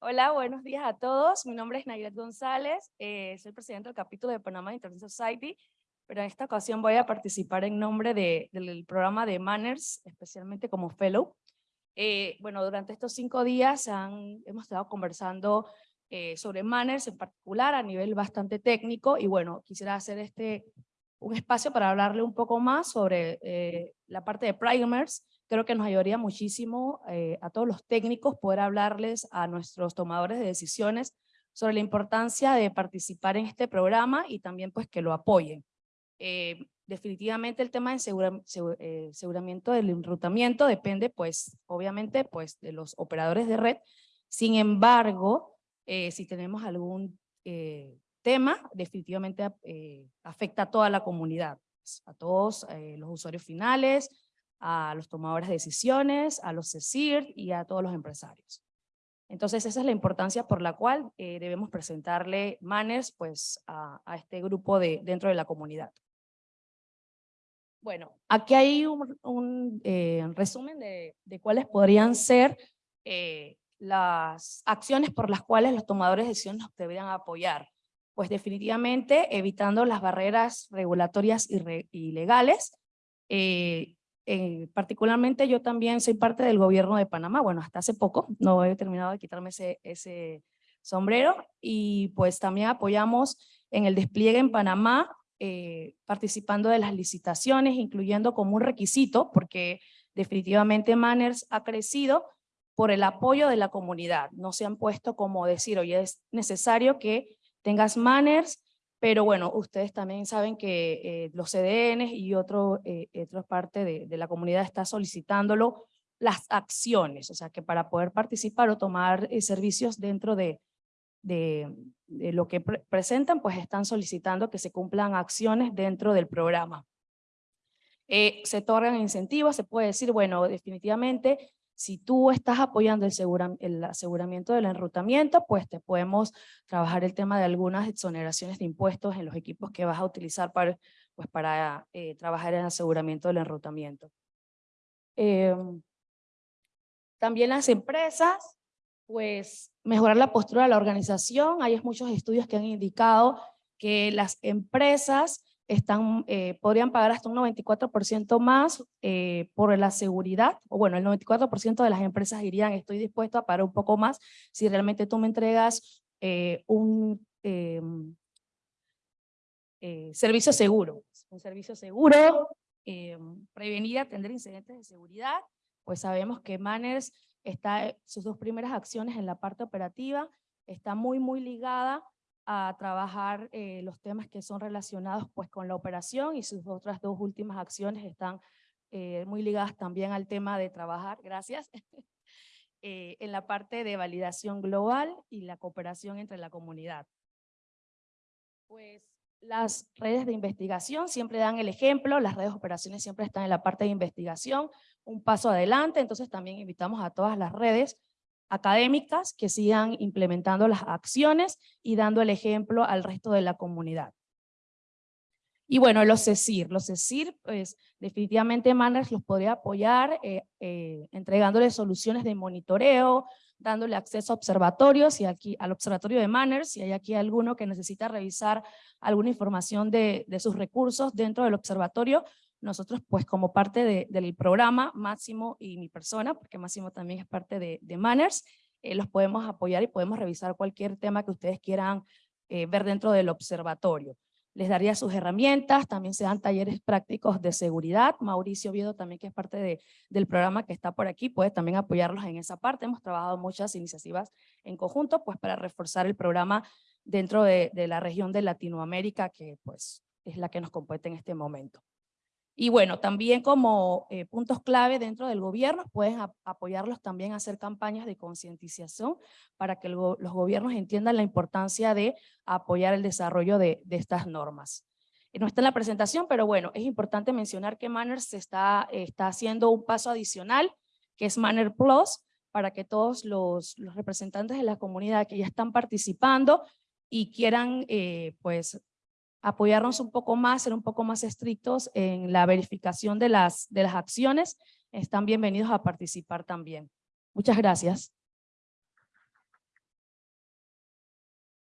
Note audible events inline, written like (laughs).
Hola, buenos días a todos. Mi nombre es Nayret González, eh, soy presidente del capítulo de Panama International Society, pero en esta ocasión voy a participar en nombre de, del programa de Manners, especialmente como fellow. Eh, bueno, durante estos cinco días hemos estado conversando eh, sobre Manners en particular a nivel bastante técnico y bueno, quisiera hacer este un espacio para hablarle un poco más sobre eh, la parte de primers. Creo que nos ayudaría muchísimo eh, a todos los técnicos poder hablarles a nuestros tomadores de decisiones sobre la importancia de participar en este programa y también pues que lo apoyen. Eh, definitivamente el tema de segura, aseguramiento del enrutamiento depende pues obviamente pues de los operadores de red. Sin embargo, si tenemos algún tema definitivamente eh, afecta a toda la comunidad, a todos eh, los usuarios finales, a los tomadores de decisiones, a los CECIR y a todos los empresarios. Entonces esa es la importancia por la cual eh, debemos presentarle manners pues, a, este grupo de, dentro de la comunidad. Bueno, aquí hay un, resumen de, de, cuáles podrían ser las acciones por las cuales los tomadores de decisiones nos deberían apoyar pues definitivamente evitando las barreras regulatorias y, legales. Eh, eh, particularmente yo también soy parte del gobierno de Panamá, bueno, hasta hace poco, no he terminado de quitarme ese, sombrero, y pues también apoyamos en el despliegue en Panamá, eh, participando de las licitaciones, incluyendo como un requisito, porque definitivamente Manners ha crecido por el apoyo de la comunidad. No se han puesto como decir, oye, es necesario que tengas manners, pero bueno, ustedes también saben que eh, los CDNs y otro, eh, otra parte de, la comunidad está solicitándolo las acciones, o sea que para poder participar o tomar eh, servicios dentro de, de, lo que presentan, pues están solicitando que se cumplan acciones dentro del programa. se otorgan incentivos, se puede decir, bueno, definitivamente si tú estás apoyando el, aseguramiento del enrutamiento, pues te podemos trabajar el tema de algunas exoneraciones de impuestos en los equipos que vas a utilizar para, pues para eh, trabajar en aseguramiento del enrutamiento. Em, también las empresas, pues mejorar la postura de la organización. Hay muchos estudios que han indicado que las empresas están, eh, podrían pagar hasta un 94% más eh, por la seguridad, o bueno, el 94% de las empresas dirían estoy dispuesto a pagar un poco más si realmente tú me entregas eh, un em, servicio seguro, un servicio seguro, em, prevenir atender incidentes de seguridad, pues sabemos que Manners está, sus dos primeras acciones en la parte operativa, está muy, muy ligada a trabajar eh, los temas que son relacionados pues con la operación y sus otras dos últimas acciones están eh, muy ligadas también al tema de trabajar, gracias, (laughs) eh, en la parte de validación global y la cooperación entre la comunidad. Pues las redes de investigación siempre dan el ejemplo, las redes de operaciones siempre están en la parte de investigación, un paso adelante, entonces también invitamos a todas las redes académicas que sigan implementando las acciones y dando el ejemplo al resto de la comunidad. Y bueno, los CECIR, los CECIR, pues definitivamente Manners los podría apoyar eh, eh, entregándoles soluciones de monitoreo, dándole acceso a observatorios y aquí al observatorio de Manners, si hay aquí alguno que necesita revisar alguna información de, de sus recursos dentro del observatorio, nosotros pues como parte del programa, Máximo y mi persona, porque Máximo también es parte de, Manners, eh, los podemos apoyar y podemos revisar cualquier tema que ustedes quieran eh, ver dentro del observatorio. Les daría sus herramientas, también se dan talleres prácticos de seguridad. Mauricio Viedo también, que es parte del programa que está por aquí, puede también apoyarlos en esa parte. Hemos trabajado muchas iniciativas en conjunto pues para reforzar el programa dentro de, de la región de Latinoamérica, que pues es la que nos compete en este momento. Y bueno, también como eh, puntos clave dentro del gobierno, pueden apoyarlos también a hacer campañas de concientización para que los gobiernos entiendan la importancia de apoyar el desarrollo de, estas normas. No está en la presentación, pero bueno, es importante mencionar que Manners está, está haciendo un paso adicional, que es Manner Plus, para que todos los, los representantes de la comunidad que ya están participando y quieran eh, pues apoyarnos un poco más, ser un poco más estrictos en la verificación de las, de las acciones, están bienvenidos a participar también. Muchas gracias.